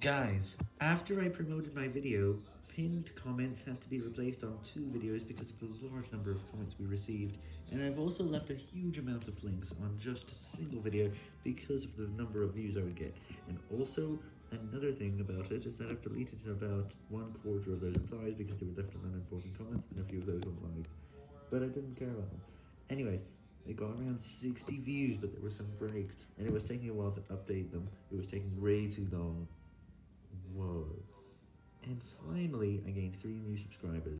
Guys, after I promoted my video, pinned comments had to be replaced on two videos because of the large number of comments we received, and I've also left a huge amount of links on just a single video because of the number of views I would get. And also, another thing about it is that I've deleted about one quarter of those replies because they were left on unimportant comments, and a few of those were liked, but I didn't care about them. Anyways, it got around 60 views, but there were some breaks, and it was taking a while to update them. It was taking way too long. Whoa. And finally, I gained 3 new subscribers.